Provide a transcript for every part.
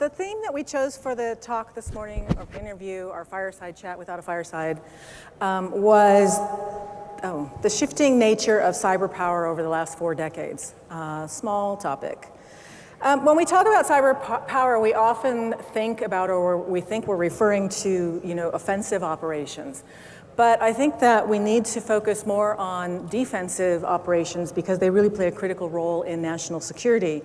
the theme that we chose for the talk this morning, or interview, our fireside chat without a fireside, um, was oh, the shifting nature of cyber power over the last four decades. Uh, small topic. Um, when we talk about cyber power, we often think about, or we think we're referring to, you know, offensive operations. But I think that we need to focus more on defensive operations because they really play a critical role in national security.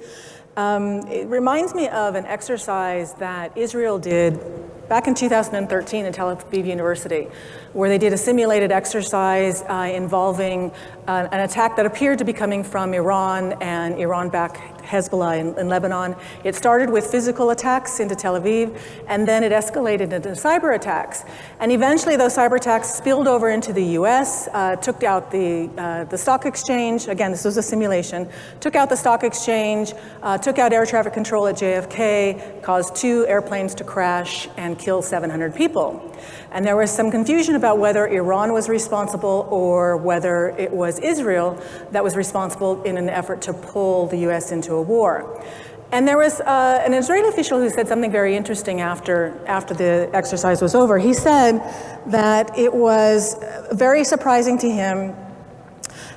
Um, it reminds me of an exercise that Israel did back in 2013 at Tel Aviv University, where they did a simulated exercise uh, involving uh, an attack that appeared to be coming from Iran and Iran-backed Hezbollah in, in, Lebanon. It started with physical attacks into Tel Aviv, and then it escalated into cyber attacks. And eventually those cyber attacks spilled over into the US, uh, took out the, uh, the stock exchange, again, this was a simulation, took out the stock exchange, uh, took out air traffic control at JFK, caused two airplanes to crash and kill 700 people. And there was some confusion about whether Iran was responsible or whether it was Israel that was responsible in an effort to pull the US into a war. And there was uh, an Israeli official who said something very interesting after, after the exercise was over. He said that it was very surprising to him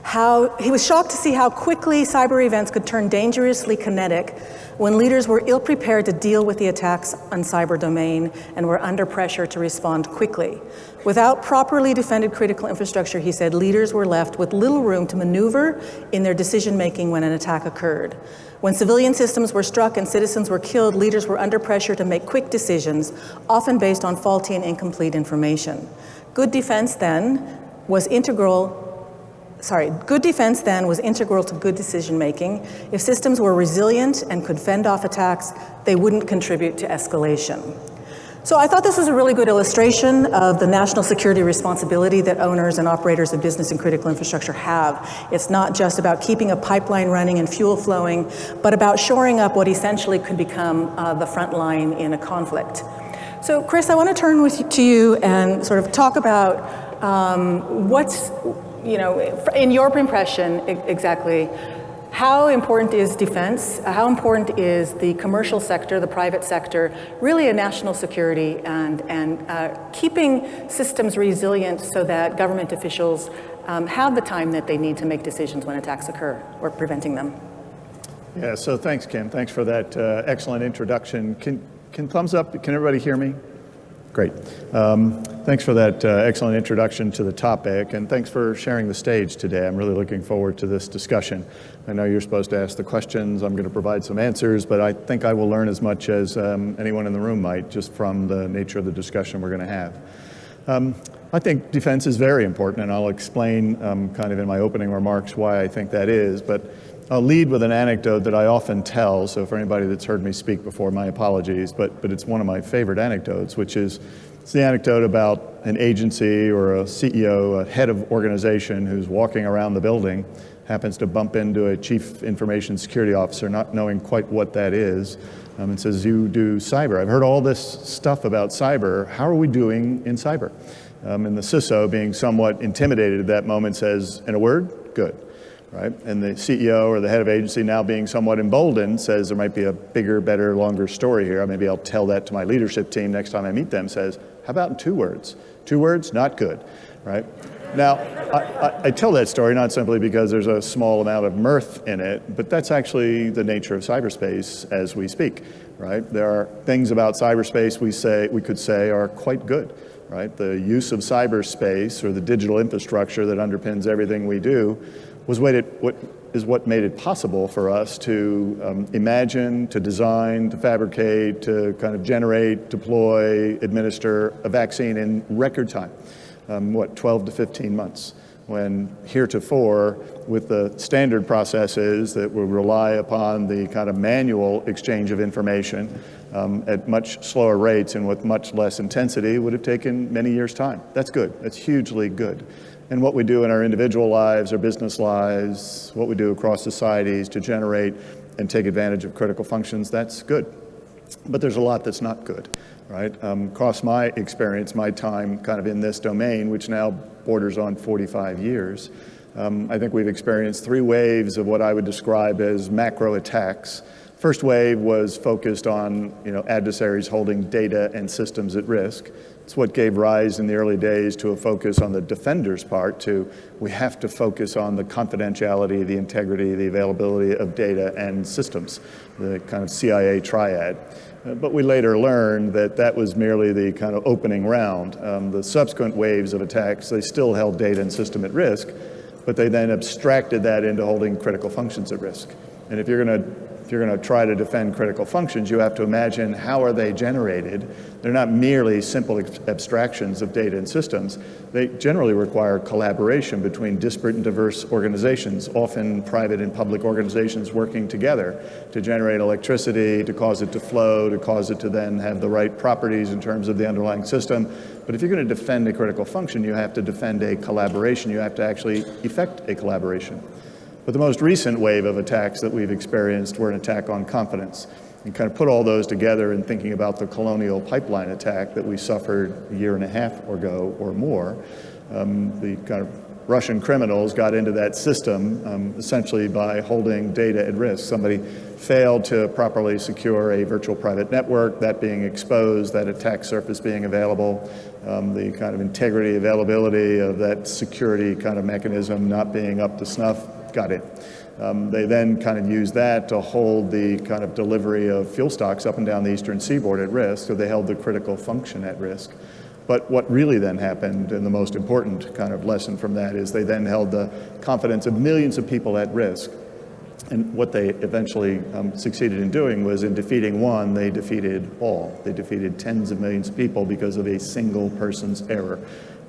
how he was shocked to see how quickly cyber events could turn dangerously kinetic when leaders were ill-prepared to deal with the attacks on cyber domain and were under pressure to respond quickly. Without properly defended critical infrastructure, he said, leaders were left with little room to maneuver in their decision-making when an attack occurred. When civilian systems were struck and citizens were killed, leaders were under pressure to make quick decisions, often based on faulty and incomplete information. Good defense then was integral sorry, good defense then was integral to good decision making. If systems were resilient and could fend off attacks, they wouldn't contribute to escalation. So I thought this was a really good illustration of the national security responsibility that owners and operators of business and critical infrastructure have. It's not just about keeping a pipeline running and fuel flowing, but about shoring up what essentially could become uh, the front line in a conflict. So Chris, I want to turn with, to you and sort of talk about um, what's you know, in your impression, exactly, how important is defense? How important is the commercial sector, the private sector, really a national security and, and uh, keeping systems resilient so that government officials um, have the time that they need to make decisions when attacks occur or preventing them? Yeah, so thanks, Kim. Thanks for that uh, excellent introduction. Can, can thumbs up, can everybody hear me? Great. Um, thanks for that uh, excellent introduction to the topic, and thanks for sharing the stage today. I'm really looking forward to this discussion. I know you're supposed to ask the questions. I'm going to provide some answers, but I think I will learn as much as um, anyone in the room might just from the nature of the discussion we're going to have. Um, I think defense is very important, and I'll explain um, kind of in my opening remarks why I think that is. But I'll lead with an anecdote that I often tell, so for anybody that's heard me speak before, my apologies, but, but it's one of my favorite anecdotes, which is it's the anecdote about an agency or a CEO, a head of organization who's walking around the building, happens to bump into a chief information security officer, not knowing quite what that is, um, and says, you do cyber. I've heard all this stuff about cyber. How are we doing in cyber? Um, and the CISO, being somewhat intimidated at that moment, says, in a word, good right? And the CEO or the head of agency now being somewhat emboldened says there might be a bigger, better, longer story here. Maybe I'll tell that to my leadership team next time I meet them, says, how about in two words? Two words, not good, right? Now, I, I, tell that story not simply because there's a small amount of mirth in it, but that's actually the nature of cyberspace as we speak, right? There are things about cyberspace we say we could say are quite good, right? The use of cyberspace or the digital infrastructure that underpins everything we do was what, it, what is what made it possible for us to um, imagine, to design, to fabricate, to kind of generate, deploy, administer a vaccine in record time. Um, what, 12 to 15 months when heretofore with the standard processes that would rely upon the kind of manual exchange of information um, at much slower rates and with much less intensity would have taken many years time. That's good, that's hugely good and what we do in our individual lives, our business lives, what we do across societies to generate and take advantage of critical functions, that's good. But there's a lot that's not good, right? Um, across my experience, my time kind of in this domain, which now borders on 45 years, um, I think we've experienced three waves of what I would describe as macro attacks First wave was focused on you know, adversaries holding data and systems at risk. It's what gave rise in the early days to a focus on the defender's part to we have to focus on the confidentiality, the integrity, the availability of data and systems, the kind of CIA triad. Uh, but we later learned that that was merely the kind of opening round. Um, the subsequent waves of attacks, they still held data and system at risk, but they then abstracted that into holding critical functions at risk. And if you're going to if you're going to try to defend critical functions, you have to imagine how are they generated. They're not merely simple abstractions of data and systems. They generally require collaboration between disparate and diverse organizations, often private and public organizations working together to generate electricity, to cause it to flow, to cause it to then have the right properties in terms of the underlying system. But if you're going to defend a critical function, you have to defend a collaboration. You have to actually effect a collaboration. But the most recent wave of attacks that we've experienced were an attack on confidence. And kind of put all those together in thinking about the colonial pipeline attack that we suffered a year and a half ago or more. Um, the kind of Russian criminals got into that system um, essentially by holding data at risk. Somebody failed to properly secure a virtual private network, that being exposed, that attack surface being available, um, the kind of integrity, availability of that security kind of mechanism not being up to snuff got it. Um, they then kind of used that to hold the kind of delivery of fuel stocks up and down the eastern seaboard at risk, so they held the critical function at risk. But what really then happened, and the most important kind of lesson from that, is they then held the confidence of millions of people at risk. And what they eventually um, succeeded in doing was in defeating one, they defeated all. They defeated tens of millions of people because of a single person's error.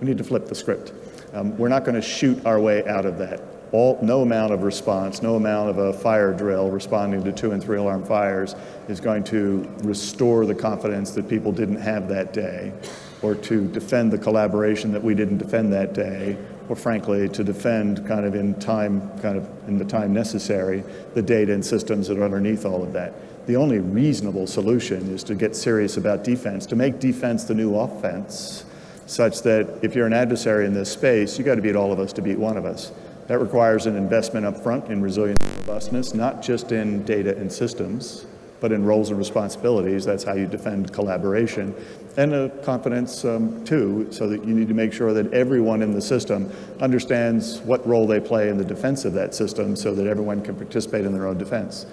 We need to flip the script. Um, we're not going to shoot our way out of that all, no amount of response, no amount of a fire drill responding to two and three alarm fires is going to restore the confidence that people didn't have that day, or to defend the collaboration that we didn't defend that day, or frankly, to defend kind of in time, kind of in the time necessary, the data and systems that are underneath all of that. The only reasonable solution is to get serious about defense, to make defense the new offense, such that if you're an adversary in this space, you got to beat all of us to beat one of us. That requires an investment up front in resilience and robustness, not just in data and systems, but in roles and responsibilities. That's how you defend collaboration. And a confidence um, too, so that you need to make sure that everyone in the system understands what role they play in the defense of that system so that everyone can participate in their own defense.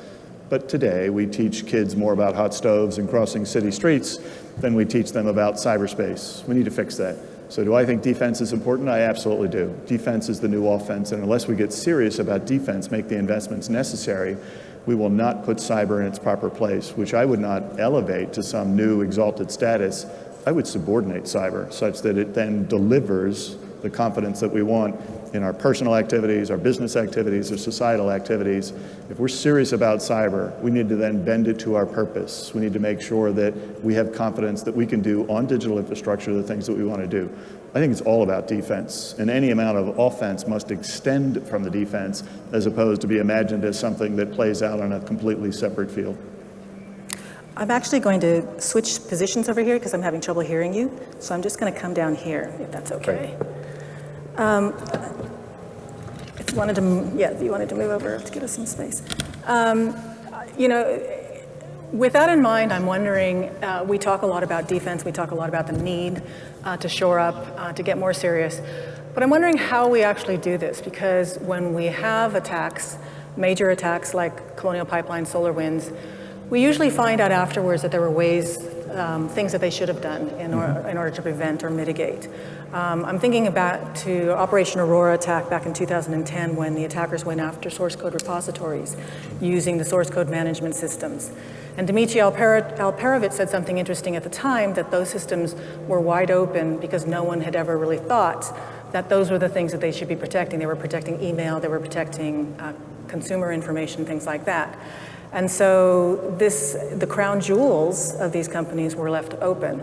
But today we teach kids more about hot stoves and crossing city streets than we teach them about cyberspace. We need to fix that. So do I think defense is important? I absolutely do. Defense is the new offense, and unless we get serious about defense, make the investments necessary, we will not put cyber in its proper place, which I would not elevate to some new exalted status. I would subordinate cyber such that it then delivers the confidence that we want in our personal activities, our business activities, our societal activities. If we're serious about cyber, we need to then bend it to our purpose. We need to make sure that we have confidence that we can do on digital infrastructure the things that we want to do. I think it's all about defense, and any amount of offense must extend from the defense as opposed to be imagined as something that plays out on a completely separate field. I'm actually going to switch positions over here because I'm having trouble hearing you. So I'm just going to come down here, if that's okay. Um, if you wanted to, yeah, you wanted to move over to give us some space. Um, you know, with that in mind, I'm wondering, uh, we talk a lot about defense, we talk a lot about the need uh, to shore up, uh, to get more serious, but I'm wondering how we actually do this, because when we have attacks, major attacks like Colonial Pipeline, Solar Winds, we usually find out afterwards that there were ways, um, things that they should have done in, or, mm-hmm. in order to prevent or mitigate. Um, I'm thinking about to Operation Aurora attack back in 2010 when the attackers went after source code repositories using the source code management systems. And Dmitry Alperovitch said something interesting at the time that those systems were wide open because no one had ever really thought that those were the things that they should be protecting. They were protecting email, they were protecting uh, consumer information, things like that. And so this, the crown jewels of these companies were left open.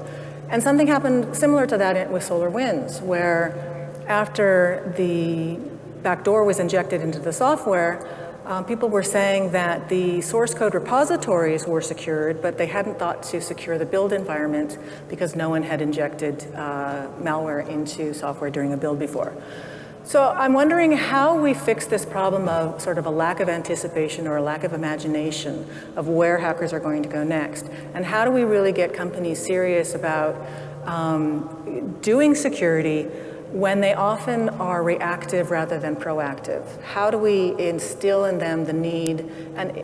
And something happened similar to that with solar winds, where after the backdoor was injected into the software, uh, people were saying that the source code repositories were secured, but they hadn't thought to secure the build environment because no one had injected uh, malware into software during a build before. So I'm wondering how we fix this problem of sort of a lack of anticipation or a lack of imagination of where hackers are going to go next. And how do we really get companies serious about um, doing security when they often are reactive rather than proactive? How do we instill in them the need, and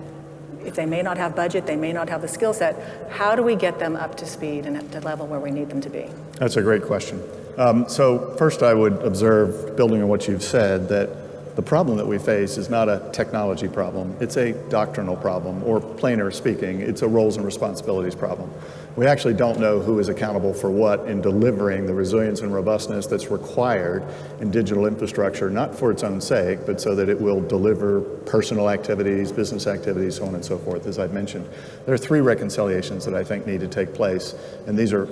if they may not have budget, they may not have the skill set, how do we get them up to speed and at the level where we need them to be? That's a great question. Um, so first I would observe, building on what you've said, that the problem that we face is not a technology problem. It's a doctrinal problem, or plainer speaking, it's a roles and responsibilities problem. We actually don't know who is accountable for what in delivering the resilience and robustness that's required in digital infrastructure, not for its own sake, but so that it will deliver personal activities, business activities, so on and so forth, as I've mentioned. There are three reconciliations that I think need to take place, and these are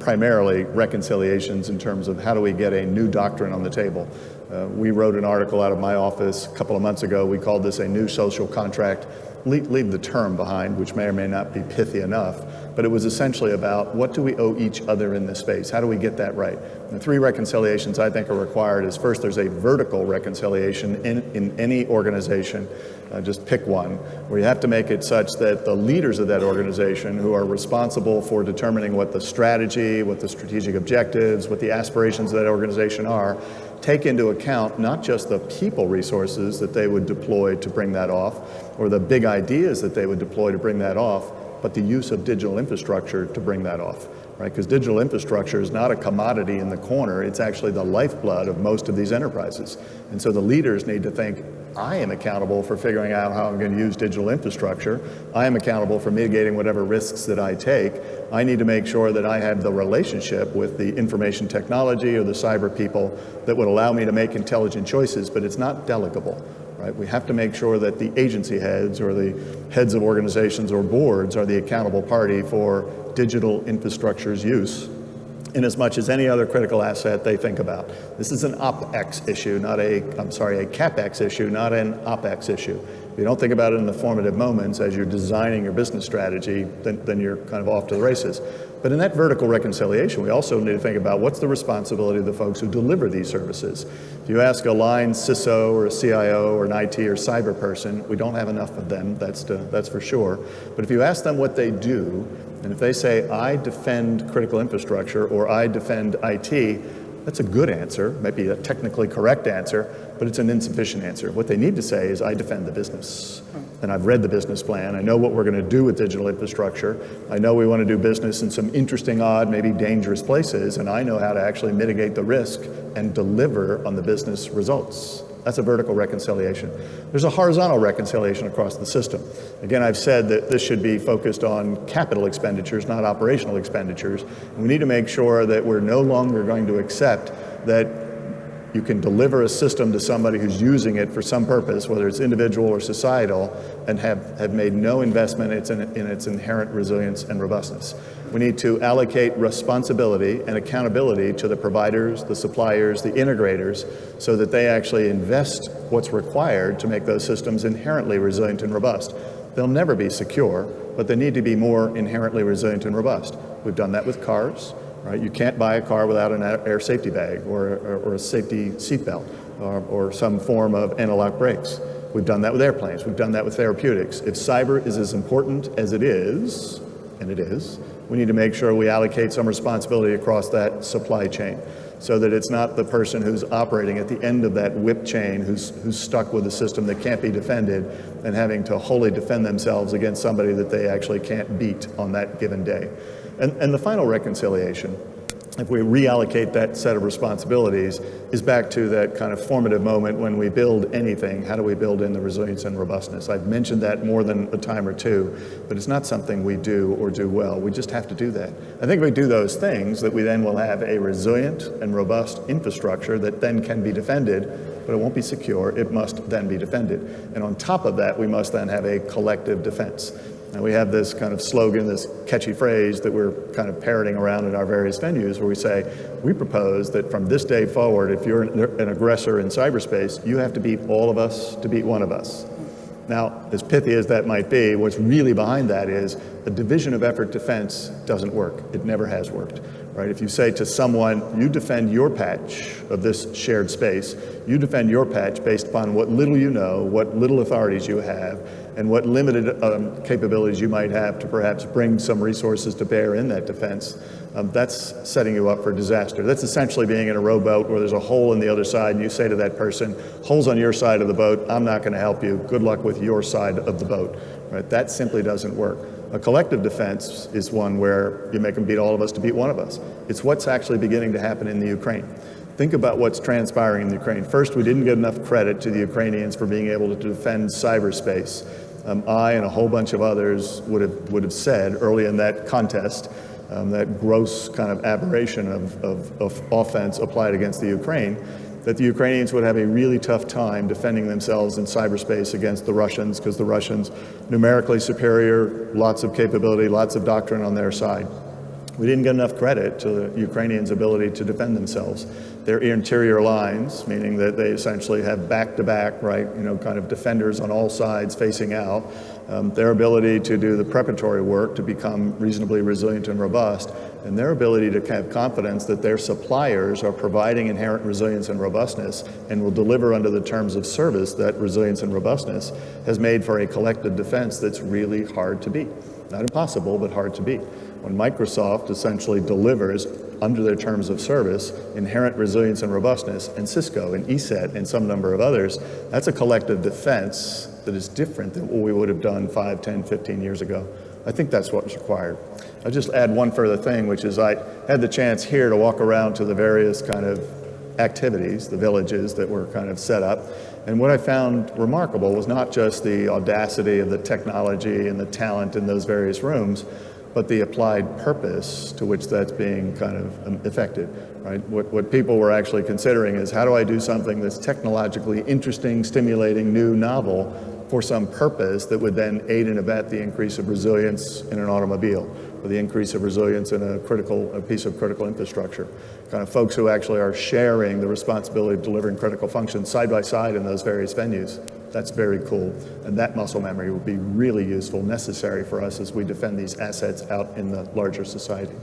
primarily reconciliations in terms of how do we get a new doctrine on the table. Uh, we wrote an article out of my office a couple of months ago. We called this a new social contract. Leave, leave the term behind, which may or may not be pithy enough, but it was essentially about what do we owe each other in this space? How do we get that right? And the three reconciliations I think are required is first, there's a vertical reconciliation in, in any organization uh, just pick one, where you have to make it such that the leaders of that organization who are responsible for determining what the strategy, what the strategic objectives, what the aspirations of that organization are, take into account not just the people resources that they would deploy to bring that off, or the big ideas that they would deploy to bring that off, but the use of digital infrastructure to bring that off right? Because digital infrastructure is not a commodity in the corner, it's actually the lifeblood of most of these enterprises. And so the leaders need to think, I am accountable for figuring out how I'm going to use digital infrastructure. I am accountable for mitigating whatever risks that I take. I need to make sure that I have the relationship with the information technology or the cyber people that would allow me to make intelligent choices, but it's not delegable. Right? We have to make sure that the agency heads or the heads of organizations or boards are the accountable party for digital infrastructure's use in as much as any other critical asset they think about. This is an OpEx issue, not a, I'm sorry, a CapEx issue, not an OpEx issue. If you don't think about it in the formative moments as you're designing your business strategy, then, then you're kind of off to the races. But in that vertical reconciliation, we also need to think about what's the responsibility of the folks who deliver these services. If you ask a line CISO or a CIO or an IT or cyber person, we don't have enough of them, that's, to, that's for sure. But if you ask them what they do, and if they say, I defend critical infrastructure or I defend IT, that's a good answer, maybe a technically correct answer, but it's an insufficient answer. What they need to say is, I defend the business. Hmm. And I've read the business plan. I know what we're going to do with digital infrastructure. I know we want to do business in some interesting, odd, maybe dangerous places, and I know how to actually mitigate the risk and deliver on the business results. That's a vertical reconciliation. There's a horizontal reconciliation across the system. Again, I've said that this should be focused on capital expenditures, not operational expenditures. We need to make sure that we're no longer going to accept that you can deliver a system to somebody who's using it for some purpose, whether it's individual or societal, and have, have made no investment in its, in its inherent resilience and robustness. We need to allocate responsibility and accountability to the providers, the suppliers, the integrators, so that they actually invest what's required to make those systems inherently resilient and robust. They'll never be secure, but they need to be more inherently resilient and robust. We've done that with cars, right? You can't buy a car without an air safety bag or, or, a safety seatbelt or, or some form of anti-lock brakes. We've done that with airplanes. We've done that with therapeutics. If cyber is as important as it is, and it is, we need to make sure we allocate some responsibility across that supply chain so that it's not the person who's operating at the end of that whip chain who's, who's stuck with a system that can't be defended and having to wholly defend themselves against somebody that they actually can't beat on that given day. And, and the final reconciliation if we reallocate that set of responsibilities, is back to that kind of formative moment when we build anything, how do we build in the resilience and robustness? I've mentioned that more than a time or two, but it's not something we do or do well. We just have to do that. I think if we do those things, that we then will have a resilient and robust infrastructure that then can be defended, but it won't be secure, it must then be defended. And on top of that, we must then have a collective defense. And we have this kind of slogan, this catchy phrase that we're kind of parroting around in our various venues where we say, we propose that from this day forward, if you're an aggressor in cyberspace, you have to beat all of us to beat one of us. Now, as pithy as that might be, what's really behind that is the division of effort defense doesn't work. It never has worked. right? If you say to someone, you defend your patch of this shared space, you defend your patch based upon what little you know, what little authorities you have, and what limited um, capabilities you might have to perhaps bring some resources to bear in that defense, um, that's setting you up for disaster. That's essentially being in a rowboat where there's a hole in the other side, and you say to that person, holes on your side of the boat, I'm not going to help you. Good luck with your side of the boat. Right? That simply doesn't work. A collective defense is one where you make them beat all of us to beat one of us. It's what's actually beginning to happen in the Ukraine. Think about what's transpiring in Ukraine. First, we didn't get enough credit to the Ukrainians for being able to defend cyberspace. Um, I and a whole bunch of others would have, would have said early in that contest, um, that gross kind of aberration of, of, of offense applied against the Ukraine, that the Ukrainians would have a really tough time defending themselves in cyberspace against the Russians because the Russians, numerically superior, lots of capability, lots of doctrine on their side. We didn't get enough credit to the Ukrainians' ability to defend themselves. Their interior lines, meaning that they essentially have back-to-back, -back, right, you know, kind of defenders on all sides facing out, um, their ability to do the preparatory work to become reasonably resilient and robust, and their ability to have confidence that their suppliers are providing inherent resilience and robustness and will deliver under the terms of service that resilience and robustness has made for a collective defense that's really hard to beat. Not impossible, but hard to beat. When Microsoft essentially delivers under their terms of service, inherent resilience and robustness, and Cisco and ESET and some number of others, that's a collective defense that is different than what we would have done 5, 10, 15 years ago. I think that's what's required. I'll just add one further thing, which is I had the chance here to walk around to the various kind of activities, the villages that were kind of set up. And what I found remarkable was not just the audacity of the technology and the talent in those various rooms, but the applied purpose to which that's being kind of um, affected, right? What, what people were actually considering is how do I do something that's technologically interesting, stimulating, new, novel for some purpose that would then aid and abet the increase of resilience in an automobile or the increase of resilience in a critical a piece of critical infrastructure. Kind of folks who actually are sharing the responsibility of delivering critical functions side by side in those various venues. That's very cool. And that muscle memory will be really useful, necessary for us as we defend these assets out in the larger society.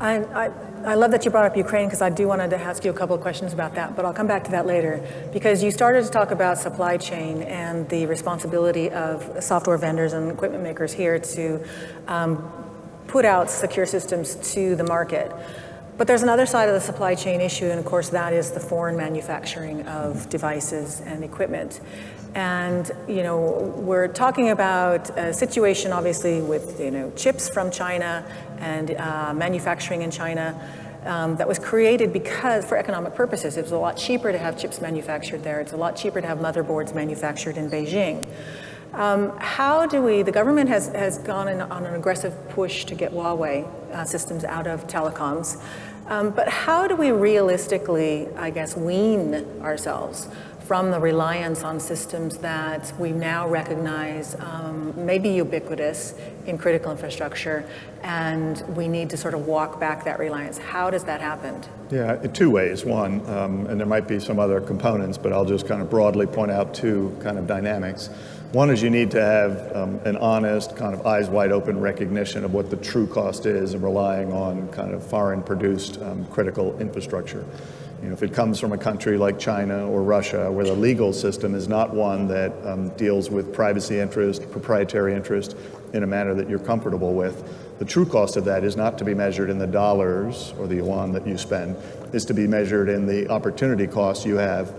I, I, I love that you brought up Ukraine because I do want to ask you a couple of questions about that, but I'll come back to that later because you started to talk about supply chain and the responsibility of software vendors and equipment makers here to um, put out secure systems to the market. But there's another side of the supply chain issue, and of course that is the foreign manufacturing of devices and equipment. And you know, we're talking about a situation obviously with you know chips from China and uh, manufacturing in China um, that was created because for economic purposes. It was a lot cheaper to have chips manufactured there. It's a lot cheaper to have motherboards manufactured in Beijing. Um, how do we, the government has, has gone in, on an aggressive push to get Huawei uh, systems out of telecoms. Um, but how do we realistically, I guess, wean ourselves from the reliance on systems that we now recognize um, may be ubiquitous in critical infrastructure, and we need to sort of walk back that reliance. How does that happen? Yeah, two ways. One, um, and there might be some other components, but I'll just kind of broadly point out two kind of dynamics. One is you need to have um, an honest, kind of eyes wide open recognition of what the true cost is of relying on kind of foreign produced um, critical infrastructure. You know, if it comes from a country like China or Russia, where the legal system is not one that um, deals with privacy interest, proprietary interest in a manner that you're comfortable with, the true cost of that is not to be measured in the dollars or the yuan that you spend, is to be measured in the opportunity cost you have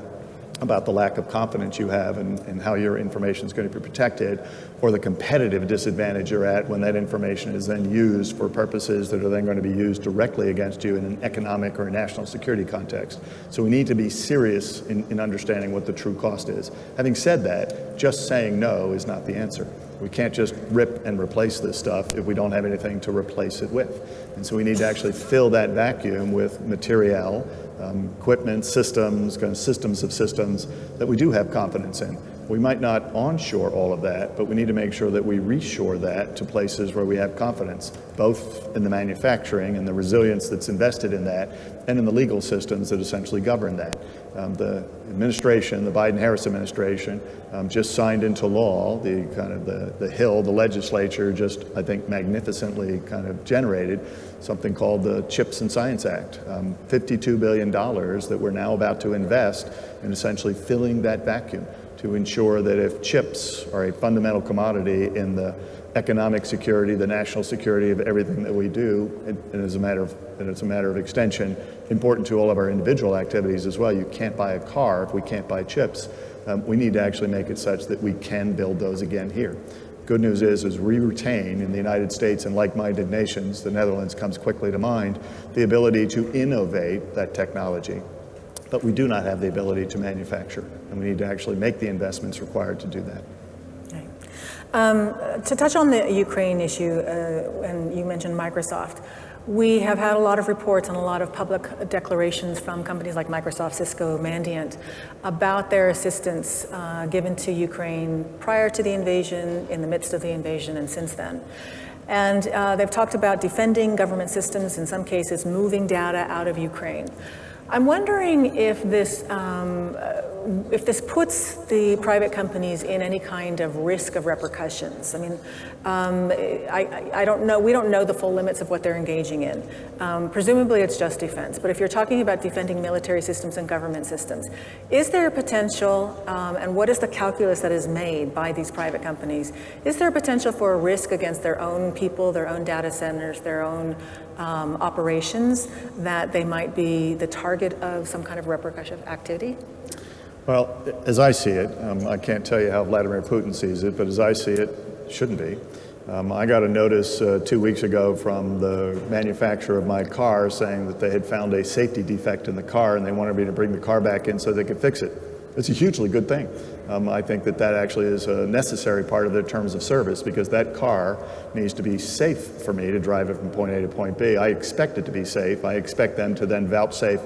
about the lack of confidence you have and, and how your information is going to be protected or the competitive disadvantage you're at when that information is then used for purposes that are then going to be used directly against you in an economic or a national security context. So we need to be serious in, in understanding what the true cost is. Having said that, just saying no is not the answer. We can't just rip and replace this stuff if we don't have anything to replace it with. And so we need to actually fill that vacuum with material um, equipment, systems, kind of systems of systems that we do have confidence in. We might not onshore all of that, but we need to make sure that we reshore that to places where we have confidence, both in the manufacturing and the resilience that's invested in that, and in the legal systems that essentially govern that. Um, the administration, the Biden-Harris administration, um, just signed into law the kind of the, the Hill, the legislature just, I think, magnificently kind of generated something called the CHIPS and Science Act, um, $52 billion that we're now about to invest in essentially filling that vacuum to ensure that if chips are a fundamental commodity in the economic security, the national security of everything that we do, and, as a matter of, and it's a matter of extension, important to all of our individual activities as well. You can't buy a car if we can't buy chips. Um, we need to actually make it such that we can build those again here. Good news is, is we retain in the United States and like-minded nations, the Netherlands comes quickly to mind, the ability to innovate that technology but we do not have the ability to manufacture, and we need to actually make the investments required to do that. Um, to touch on the Ukraine issue, uh, and you mentioned Microsoft, we have had a lot of reports and a lot of public declarations from companies like Microsoft, Cisco, Mandiant about their assistance uh, given to Ukraine prior to the invasion, in the midst of the invasion, and since then. And uh, they've talked about defending government systems, in some cases moving data out of Ukraine. I'm wondering if this, um, uh, if this puts the private companies in any kind of risk of repercussions. I mean, um, I, I, don't know, we don't know the full limits of what they're engaging in. Um, presumably it's just defense, but if you're talking about defending military systems and government systems, is there a potential, um, and what is the calculus that is made by these private companies, is there a potential for a risk against their own people, their own data centers, their own um, operations that they might be the target of some kind of repercussion activity? Well, as I see it, um, I can't tell you how Vladimir Putin sees it, but as I see it, shouldn't be. Um, I got a notice uh, two weeks ago from the manufacturer of my car saying that they had found a safety defect in the car and they wanted me to bring the car back in so they could fix it. It's a hugely good thing. Um, I think that that actually is a necessary part of their terms of service because that car needs to be safe for me to drive it from point A to point B. I expect it to be safe. I expect them to then vouchsafe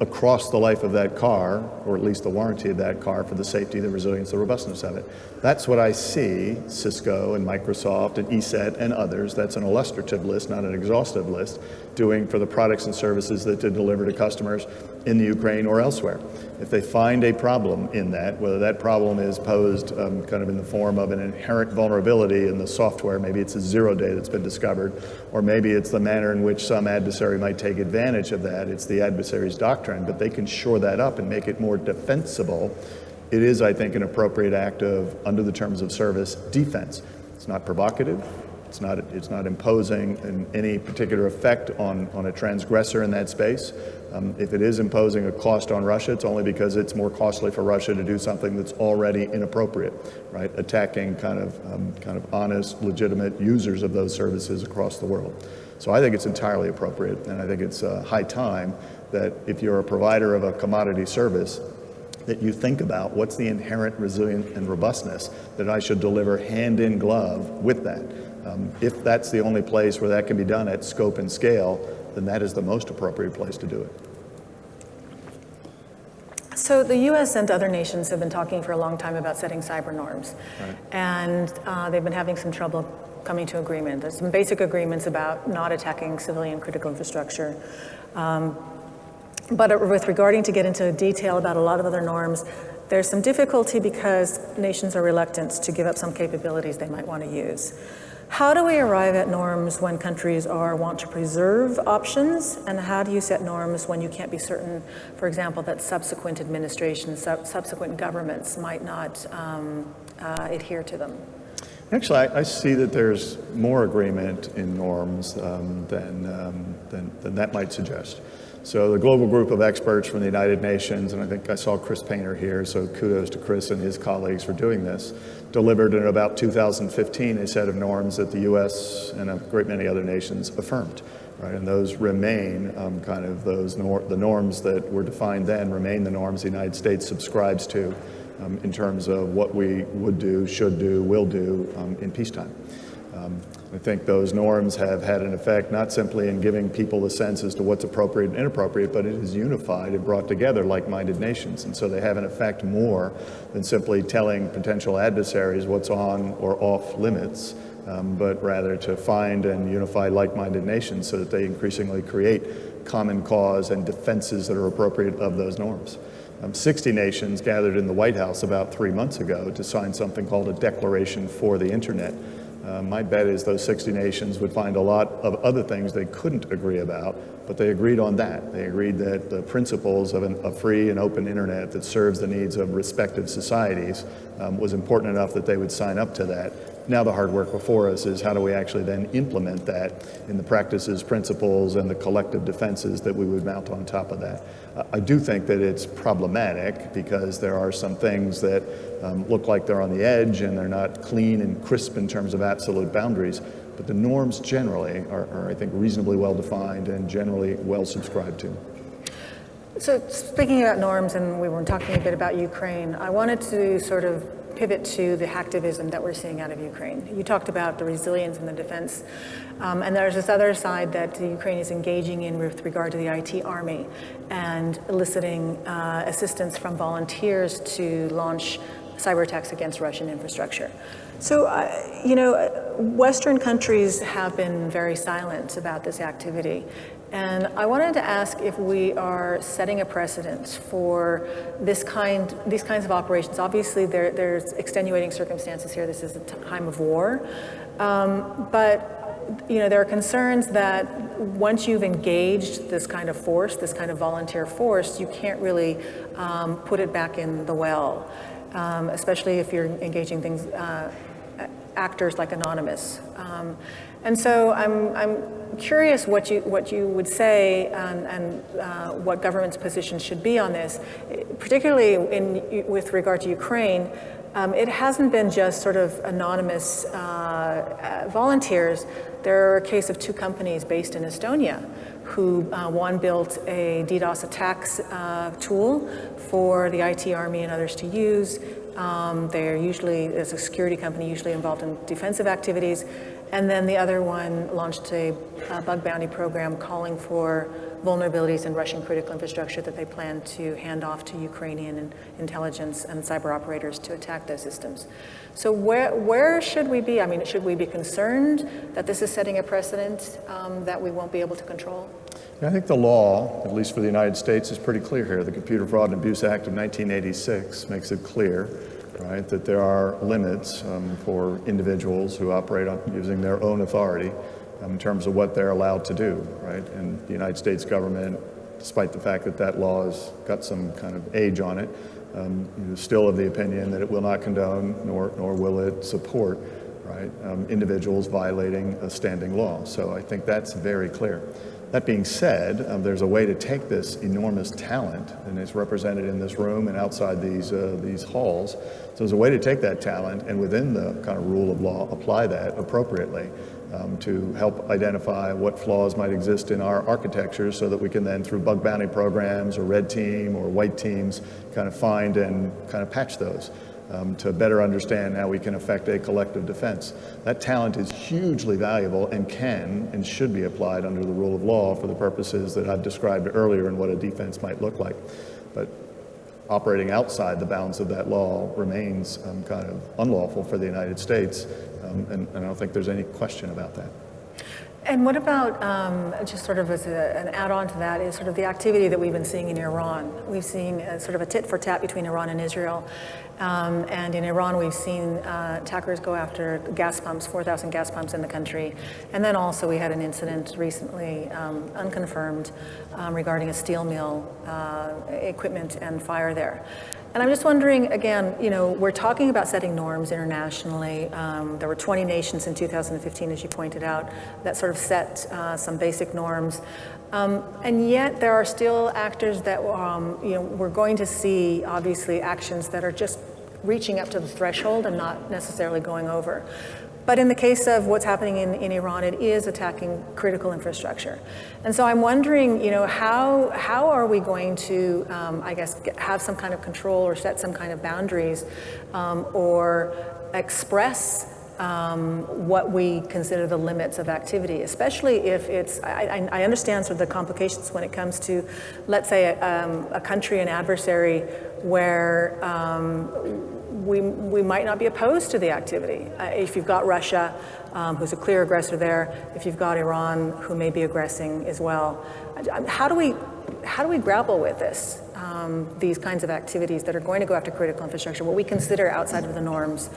across the life of that car, or at least the warranty of that car for the safety, the resilience, the robustness of it. That's what I see Cisco and Microsoft and ESET and others, that's an illustrative list, not an exhaustive list, doing for the products and services that they deliver to customers in the Ukraine or elsewhere. If they find a problem in that, whether that problem is posed um, kind of in the form of an inherent vulnerability in the software, maybe it's a zero day that's been discovered, or maybe it's the manner in which some adversary might take advantage of that, it's the adversary's doctrine, but they can shore that up and make it more defensible. It is, I think, an appropriate act of, under the terms of service, defense. It's not provocative, it's not, it's not imposing any particular effect on, on a transgressor in that space. Um, if it is imposing a cost on Russia, it's only because it's more costly for Russia to do something that's already inappropriate, right? Attacking kind of, um, kind of honest, legitimate users of those services across the world. So I think it's entirely appropriate, and I think it's uh, high time that if you're a provider of a commodity service, that you think about what's the inherent resilience and robustness that I should deliver hand in glove with that. Um, if that's the only place where that can be done at scope and scale, then that is the most appropriate place to do it. So the U.S. and other nations have been talking for a long time about setting cyber norms, right. and uh, they've been having some trouble coming to agreement. There's some basic agreements about not attacking civilian critical infrastructure. Um, but with regarding to get into detail about a lot of other norms, there's some difficulty because nations are reluctant to give up some capabilities they might want to use. How do we arrive at norms when countries are want to preserve options, and how do you set norms when you can't be certain, for example, that subsequent administrations, sub subsequent governments might not um, uh, adhere to them? Actually, I, I, see that there's more agreement in norms um, than, um, than, than that might suggest. So the global group of experts from the United Nations, and I think I saw Chris Painter here, so kudos to Chris and his colleagues for doing this, delivered in about 2015 a set of norms that the US and a great many other nations affirmed. Right, and those remain um, kind of those nor the norms that were defined then remain the norms the United States subscribes to um, in terms of what we would do, should do, will do um, in peacetime. Um, I think those norms have had an effect not simply in giving people a sense as to what's appropriate and inappropriate, but it has unified and brought together like-minded nations. And so they have an effect more than simply telling potential adversaries what's on or off limits, um, but rather to find and unify like-minded nations so that they increasingly create common cause and defenses that are appropriate of those norms. Um, 60 nations gathered in the White House about three months ago to sign something called a Declaration for the Internet. Uh, my bet is those 60 nations would find a lot of other things they couldn't agree about, but they agreed on that. They agreed that the principles of an, a free and open internet that serves the needs of respective societies um, was important enough that they would sign up to that. Now the hard work before us is how do we actually then implement that in the practices, principles, and the collective defenses that we would mount on top of that. I do think that it's problematic because there are some things that um, look like they're on the edge and they're not clean and crisp in terms of absolute boundaries. But the norms generally are, are I think, reasonably well defined and generally well subscribed to. So speaking about norms, and we were talking a bit about Ukraine, I wanted to sort of pivot to the hacktivism that we're seeing out of Ukraine. You talked about the resilience and the defense, um, and there's this other side that Ukraine is engaging in with regard to the IT army and eliciting uh, assistance from volunteers to launch cyber attacks against Russian infrastructure. So, uh, you know, Western countries have been very silent about this activity. And I wanted to ask if we are setting a precedent for this kind, these kinds of operations. Obviously, there, there's extenuating circumstances here. This is a time of war. Um, but you know, there are concerns that once you've engaged this kind of force, this kind of volunteer force, you can't really um, put it back in the well, um, especially if you're engaging things, uh, actors like Anonymous. Um, and so I'm, I'm curious what you, what you would say and, and uh, what government's position should be on this, particularly in, with regard to Ukraine. Um, it hasn't been just sort of anonymous uh, uh volunteers. There are a case of two companies based in Estonia who uh, one built a DDoS attacks uh, tool for the IT army and others to use. Um, they're usually, as a security company, usually involved in defensive activities. And then the other one launched a, a bug bounty program calling for vulnerabilities in Russian critical infrastructure that they plan to hand off to Ukrainian intelligence and cyber operators to attack those systems. So where, where should we be? I mean, should we be concerned that this is setting a precedent um, that we won't be able to control? I think the law, at least for the United States, is pretty clear here. The Computer Fraud and Abuse Act of 1986 makes it clear right, that there are limits um, for individuals who operate on, using their own authority um, in terms of what they're allowed to do, right? And the United States government, despite the fact that that law has got some kind of age on it, um, still of the opinion that it will not condone nor, nor will it support right, um, individuals violating a standing law. So I think that's very clear. That being said, um, there's a way to take this enormous talent, and it's represented in this room and outside these, uh, these halls. So there's a way to take that talent and within the kind of rule of law, apply that appropriately um, to help identify what flaws might exist in our architecture so that we can then, through bug bounty programs or red team or white teams, kind of find and kind of patch those um, to better understand how we can affect a collective defense. That talent is hugely valuable and can and should be applied under the rule of law for the purposes that I've described earlier and what a defense might look like. But operating outside the bounds of that law remains um, kind of unlawful for the United States, um, and, and I don't think there's any question about that. And what about, um, just sort of as a, an add-on to that, is sort of the activity that we've been seeing in Iran. We've seen sort of a tit for tat between Iran and Israel. Um, and in Iran, we've seen uh, attackers go after gas pumps, 4,000 gas pumps in the country. And then also we had an incident recently, um, unconfirmed, um, regarding a steel mill uh, equipment and fire there. And I'm just wondering, again, you know, we're talking about setting norms internationally. Um, there were 20 nations in 2015, as you pointed out, that sort of set uh, some basic norms. Um, and yet there are still actors that, um, you know, we're going to see, obviously, actions that are just reaching up to the threshold and not necessarily going over. But in the case of what's happening in, in Iran, it is attacking critical infrastructure. And so I'm wondering, you know, how, how are we going to, um, I guess, get, have some kind of control or set some kind of boundaries um, or express um, what we consider the limits of activity, especially if it's, I, I, understand sort of the complications when it comes to, let's say, a, um, a country, an adversary, where um, we, we might not be opposed to the activity. Uh, if you've got Russia, um, who's a clear aggressor there, if you've got Iran, who may be aggressing as well. How do we, how do we grapple with this, um, these kinds of activities that are going to go after critical infrastructure, what we consider outside of the norms?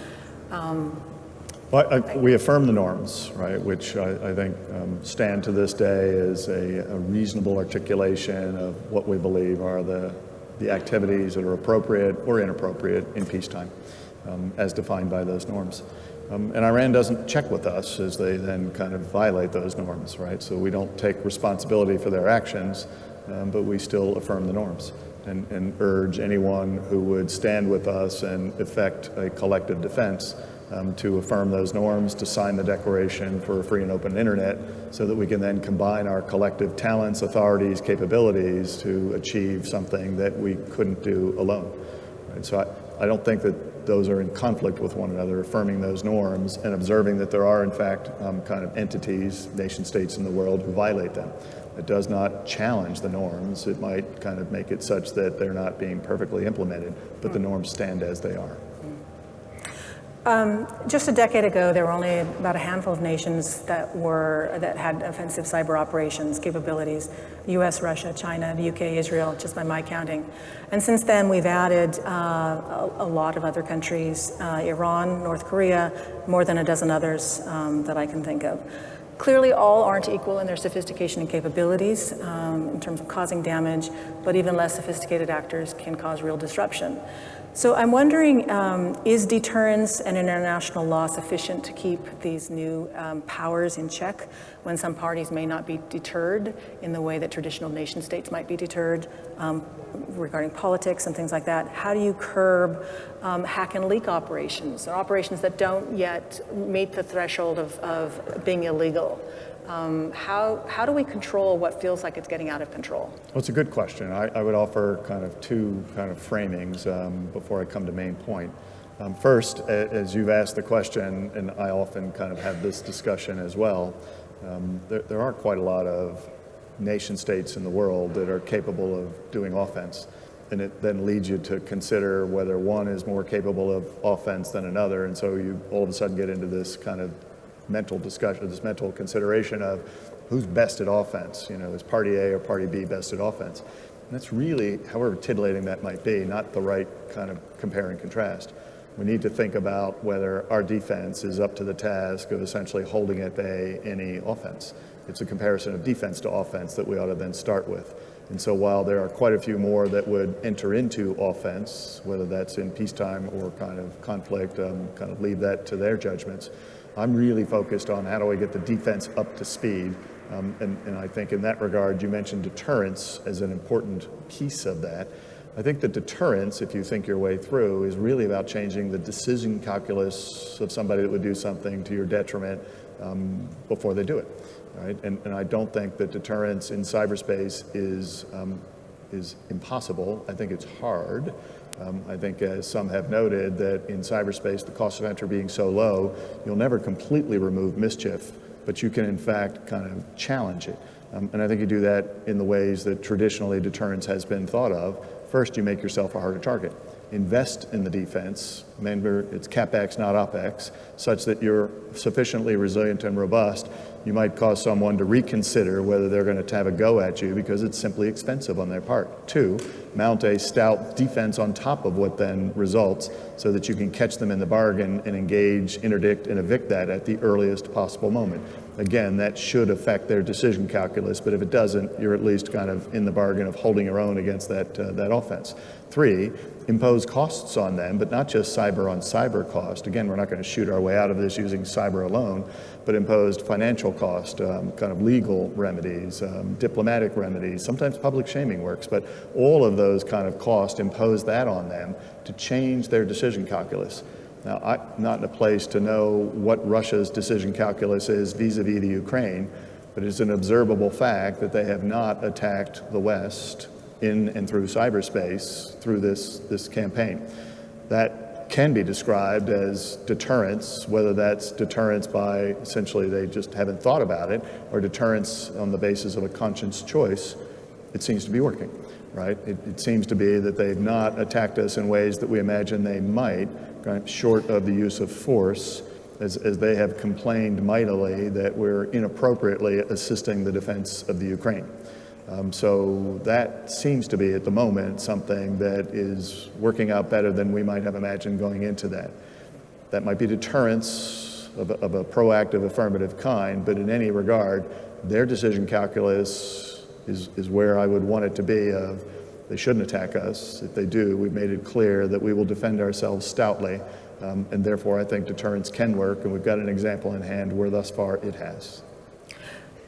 Well, I, we affirm the norms, right, which I, I think um, stand to this day as a, a, reasonable articulation of what we believe are the, the activities that are appropriate or inappropriate in peacetime, um, as defined by those norms. Um, and Iran doesn't check with us as they then kind of violate those norms, right? So we don't take responsibility for their actions, um, but we still affirm the norms and, and urge anyone who would stand with us and effect a collective defense um, to affirm those norms, to sign the Declaration for a Free and Open Internet, so that we can then combine our collective talents, authorities, capabilities to achieve something that we couldn't do alone. Right? So I, I don't think that those are in conflict with one another, affirming those norms and observing that there are, in fact, um, kind of entities, nation states in the world who violate them. It does not challenge the norms. It might kind of make it such that they're not being perfectly implemented, but the norms stand as they are. Um, just a decade ago, there were only about a handful of nations that were that had offensive cyber operations capabilities: U.S., Russia, China, the U.K., Israel, just by my counting. And since then, we've added uh, a, a, lot of other countries: uh, Iran, North Korea, more than a dozen others um, that I can think of. Clearly, all aren't equal in their sophistication and capabilities um, in terms of causing damage, but even less sophisticated actors can cause real disruption. So I'm wondering, um, is deterrence and international law sufficient to keep these new um, powers in check when some parties may not be deterred in the way that traditional nation states might be deterred um, regarding politics and things like that? How do you curb um, hack and leak operations or operations that don't yet meet the threshold of, of being illegal? Um, how, how do we control what feels like it's getting out of control? Well, it's a good question. I, I would offer kind of two kind of framings um, before I come to main point. Um, first, as you've asked the question, and I often kind of have this discussion as well, um, there, there are quite a lot of nation states in the world that are capable of doing offense. And it then leads you to consider whether one is more capable of offense than another. And so you all of a sudden get into this kind of mental discussion, this mental consideration of who's best at offense. You know, is party A or party B best at offense? And that's really, however titillating that might be, not the right kind of compare and contrast. We need to think about whether our defense is up to the task of essentially holding at bay any offense. It's a comparison of defense to offense that we ought to then start with. And so while there are quite a few more that would enter into offense, whether that's in peacetime or kind of conflict, um, kind of leave that to their judgments, I'm really focused on how do I get the defense up to speed. Um, and, and I think in that regard, you mentioned deterrence as an important piece of that. I think the deterrence, if you think your way through, is really about changing the decision calculus of somebody that would do something to your detriment um, before they do it. Right? And, and I don't think that deterrence in cyberspace is, um, is impossible. I think it's hard. Um, I think as some have noted that in cyberspace, the cost of entry being so low, you'll never completely remove mischief, but you can in fact kind of challenge it. Um, and I think you do that in the ways that traditionally deterrence has been thought of. First, you make yourself a harder target. Invest in the defense, remember it's CapEx, not OpEx, such that you're sufficiently resilient and robust you might cause someone to reconsider whether they're going to have a go at you because it's simply expensive on their part. Two, mount a stout defense on top of what then results so that you can catch them in the bargain and engage, interdict, and evict that at the earliest possible moment. Again, that should affect their decision calculus, but if it doesn't, you're at least kind of in the bargain of holding your own against that, uh, that offense. Three, impose costs on them, but not just cyber on cyber cost. Again, we're not going to shoot our way out of this using cyber alone, but imposed financial cost, um, kind of legal remedies, um, diplomatic remedies, sometimes public shaming works, but all of those kind of costs impose that on them to change their decision calculus. Now, I'm not in a place to know what Russia's decision calculus is vis-a-vis -vis the Ukraine, but it's an observable fact that they have not attacked the West in and through cyberspace through this, this campaign. That can be described as deterrence, whether that's deterrence by essentially they just haven't thought about it, or deterrence on the basis of a conscious choice, it seems to be working, right? It, it seems to be that they've not attacked us in ways that we imagine they might, right, short of the use of force, as, as they have complained mightily that we're inappropriately assisting the defense of the Ukraine. Um, so that seems to be at the moment something that is working out better than we might have imagined going into that. That might be deterrence of a, of a proactive affirmative kind, but in any regard, their decision calculus is, is where I would want it to be of they shouldn't attack us. If they do, we've made it clear that we will defend ourselves stoutly, um, and therefore I think deterrence can work, and we've got an example in hand where thus far it has.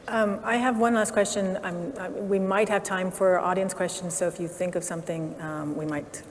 Um, I have one last question. I, we might have time for audience questions, so if you think of something, um, we might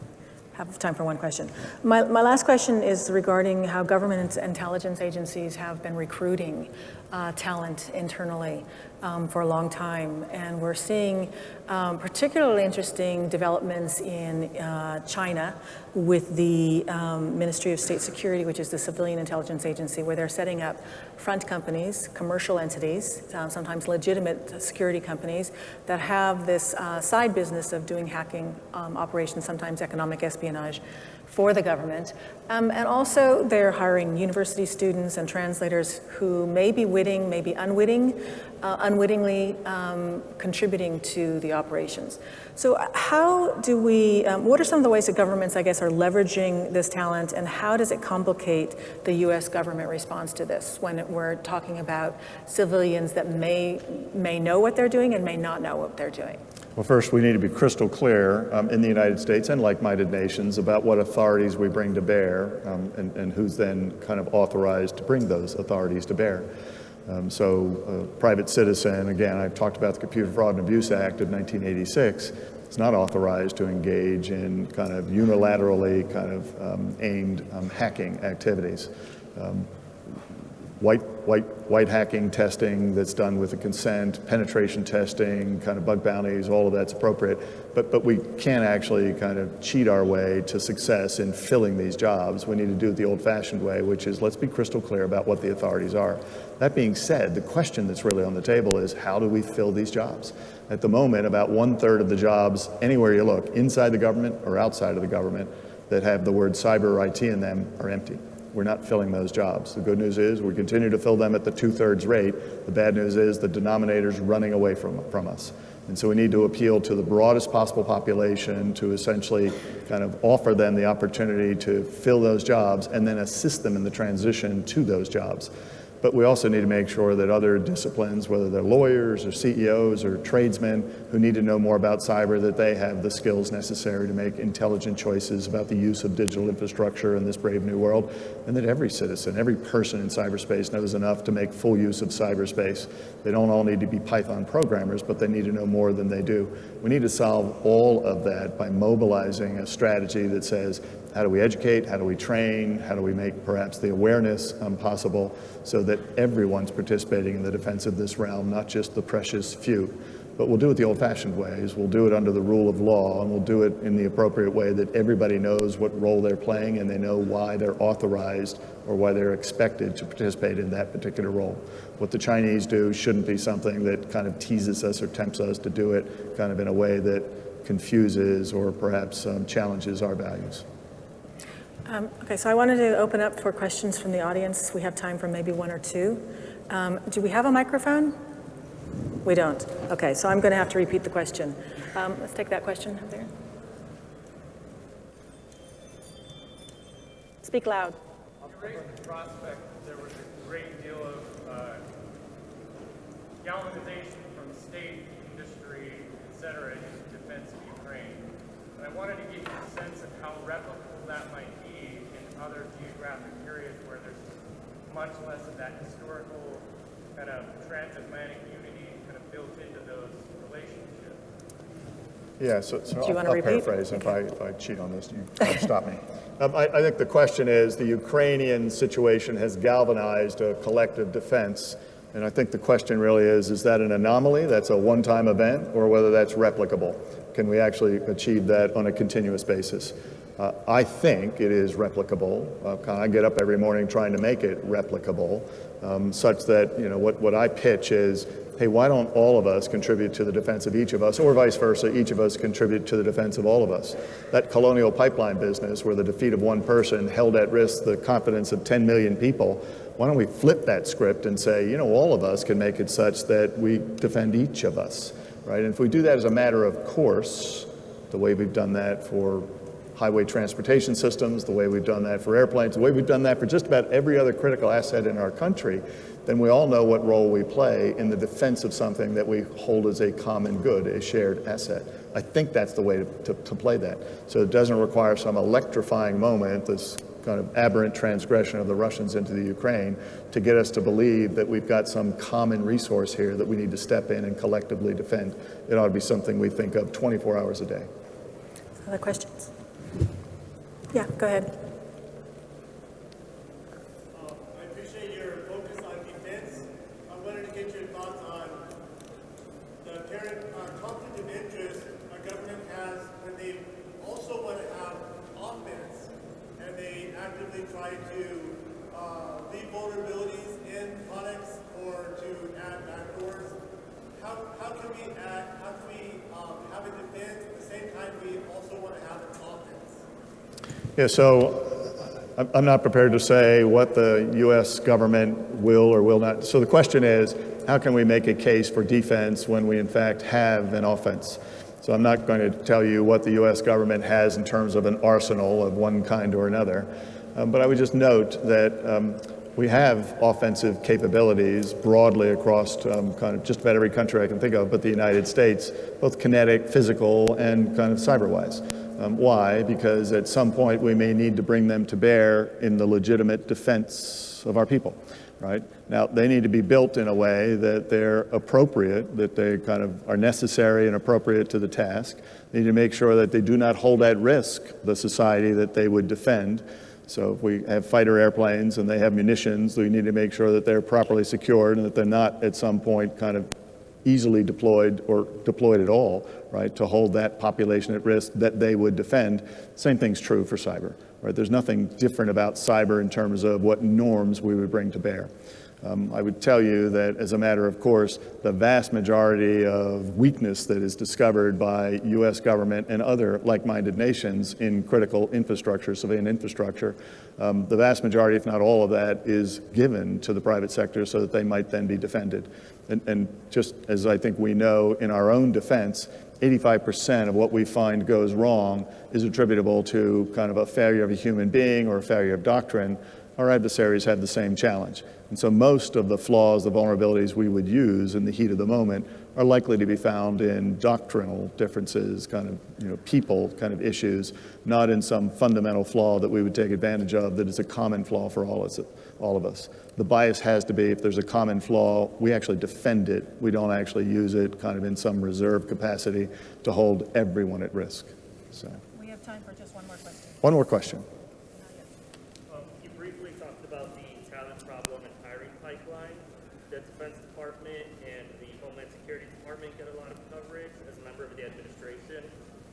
have time for one question. My, my last question is regarding how government intelligence agencies have been recruiting uh, talent internally um, for a long time. And we're seeing um, particularly interesting developments in uh, China with the um, Ministry of State Security, which is the civilian intelligence agency, where they're setting up front companies, commercial entities, uh, sometimes legitimate security companies that have this uh, side business of doing hacking um, operations, sometimes economic espionage for the government. Um, and also they're hiring university students and translators who may be witting, may be unwitting, uh, unwittingly um, contributing to the operations. So uh, how do we, um, what are some of the ways that governments, I guess, are leveraging this talent and how does it complicate the US government response to this when we're talking about civilians that may, may know what they're doing and may not know what they're doing? Well, first, we need to be crystal clear um, in the United States and like-minded nations about what authorities we bring to bear um, and, and, who's then kind of authorized to bring those authorities to bear. Um, so a private citizen, again, I've talked about the Computer Fraud and Abuse Act of 1986, it's not authorized to engage in kind of unilaterally kind of um, aimed um, hacking activities. Um, white, white, white hacking testing that's done with a consent, penetration testing, kind of bug bounties, all of that's appropriate. But, but we can't actually kind of cheat our way to success in filling these jobs. We need to do it the old-fashioned way, which is let's be crystal clear about what the authorities are. That being said, the question that's really on the table is how do we fill these jobs? At the moment, about one-third of the jobs, anywhere you look, inside the government or outside of the government, that have the word cyber or IT in them are empty we're not filling those jobs. The good news is we continue to fill them at the two-thirds rate. The bad news is the denominator's running away from, from us. And so we need to appeal to the broadest possible population to essentially kind of offer them the opportunity to fill those jobs and then assist them in the transition to those jobs. But we also need to make sure that other disciplines, whether they're lawyers or CEOs or tradesmen who need to know more about cyber, that they have the skills necessary to make intelligent choices about the use of digital infrastructure in this brave new world, and that every citizen, every person in cyberspace knows enough to make full use of cyberspace. They don't all need to be Python programmers, but they need to know more than they do. We need to solve all of that by mobilizing a strategy that says, how do we educate? How do we train? How do we make perhaps the awareness um, possible so that everyone's participating in the defense of this realm, not just the precious few? But we'll do it the old-fashioned ways. We'll do it under the rule of law, and we'll do it in the appropriate way that everybody knows what role they're playing and they know why they're authorized or why they're expected to participate in that particular role. What the Chinese do shouldn't be something that kind of teases us or tempts us to do it kind of in a way that confuses or perhaps um, challenges our values. Um, okay, so I wanted to open up for questions from the audience. We have time for maybe one or two. Um, do we have a microphone? We don't. Okay, so I'm going to have to repeat the question. Um, let's take that question up there. Speak loud. Prospect, there was a great deal of uh, galvanization from state, industry, et cetera, in defense of Ukraine. And I wanted to get you a sense of how replicable that might other geographic periods where there's much less of that historical kind of transatlantic unity kind of built into those relationships. Yeah, so, so I'll, I'll paraphrase. Okay. If, I, if I cheat on this, you stop me. Um, I, I think the question is the Ukrainian situation has galvanized a collective defense and I think the question really is, is that an anomaly, that's a one-time event, or whether that's replicable? Can we actually achieve that on a continuous basis? Uh, I think it is replicable. Uh, I get up every morning trying to make it replicable, um, such that you know what, what I pitch is, hey, why don't all of us contribute to the defense of each of us, or vice versa, each of us contribute to the defense of all of us. That colonial pipeline business, where the defeat of one person held at risk the confidence of 10 million people, why don't we flip that script and say, you know, all of us can make it such that we defend each of us, right? And if we do that as a matter of course, the way we've done that for highway transportation systems, the way we've done that for airplanes, the way we've done that for just about every other critical asset in our country, then we all know what role we play in the defense of something that we hold as a common good, a shared asset. I think that's the way to, to, to play that. So it doesn't require some electrifying moment, this kind of aberrant transgression of the Russians into the Ukraine to get us to believe that we've got some common resource here that we need to step in and collectively defend. It ought to be something we think of 24 hours a day. Other questions? Yeah, go ahead. I appreciate your focus on defense. I wanted to get your thoughts on the apparent uh, conflict of interest our government has when they also want to have offense and they actively try to uh, leave vulnerabilities in products or to add backdoors. How, how can we add, how can we um, have a defense at the same time we also want to have? Yeah, so I'm- not prepared to say what the U.S. government will or will not. So the question is, how can we make a case for defense when we in fact have an offense? So I'm not going to tell you what the U.S. government has in terms of an arsenal of one kind or another. Um, but I would just note that um, we have offensive capabilities broadly across um, kind of just about every country I can think of, but the United States, both kinetic, physical, and kind of cyber-wise. Um, why? Because at some point we may need to bring them to bear in the legitimate defense of our people, right? Now, they need to be built in a way that they're appropriate, that they kind of are necessary and appropriate to the task. They need to make sure that they do not hold at risk the society that they would defend. So if we have fighter airplanes and they have munitions, we need to make sure that they're properly secured and that they're not at some point kind of easily deployed or deployed at all, right, to hold that population at risk that they would defend. Same thing's true for cyber, right? There's nothing different about cyber in terms of what norms we would bring to bear. Um, I would tell you that, as a matter of course, the vast majority of weakness that is discovered by U.S. government and other like-minded nations in critical infrastructure, civilian infrastructure, um, the vast majority, if not all of that, is given to the private sector so that they might then be defended. And, and just as I think we know in our own defense, 85% of what we find goes wrong is attributable to kind of a failure of a human being or a failure of doctrine. Our adversaries have the same challenge. And so most of the flaws, the vulnerabilities we would use in the heat of the moment are likely to be found in doctrinal differences, kind of, you know, people kind of issues, not in some fundamental flaw that we would take advantage of that is a common flaw for all, us, all of us. The bias has to be if there's a common flaw, we actually defend it. We don't actually use it kind of in some reserve capacity to hold everyone at risk. So, We have time for just one more question. one more question. Um, You briefly talked about the talent problem and hiring pipeline. The Defense Department and the Homeland Security Department get a lot of coverage. As a member of the administration,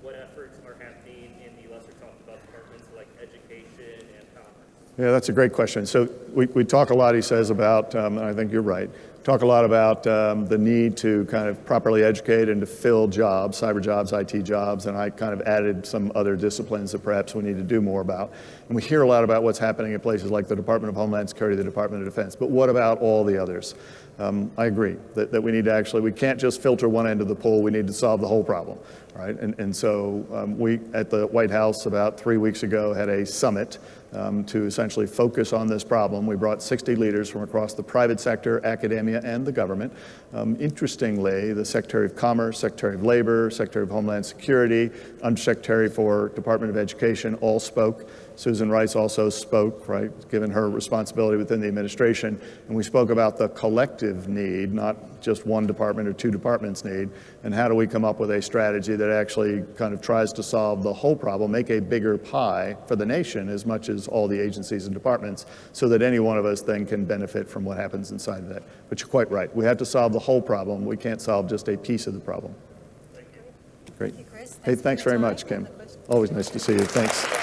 what efforts are happening in the lesser talked about departments like education and commerce? Yeah, that's a great question. So we, we talk a lot, he says, about, um, and I think you're right, talk a lot about um, the need to kind of properly educate and to fill jobs, cyber jobs, IT jobs, and I kind of added some other disciplines that perhaps we need to do more about. And we hear a lot about what's happening in places like the Department of Homeland Security, the Department of Defense, but what about all the others? Um, I agree that, that we need to actually, we can't just filter one end of the pool, we need to solve the whole problem, right? And, and so um, we, at the White House about three weeks ago, had a summit um, to essentially focus on this problem. We brought 60 leaders from across the private sector, academia, and the government. Um, interestingly, the Secretary of Commerce, Secretary of Labor, Secretary of Homeland Security, Undersecretary for Department of Education all spoke. Susan Rice also spoke, right, given her responsibility within the administration. And we spoke about the collective need, not just one department or two departments need, and how do we come up with a strategy that actually kind of tries to solve the whole problem, make a bigger pie for the nation as much as all the agencies and departments, so that any one of us then can benefit from what happens inside of that. But you're quite right. We have to solve the whole problem. We can't solve just a piece of the problem. Great. Thank you, Chris. Hey, thanks very much, Kim. Always nice to see you. Thanks.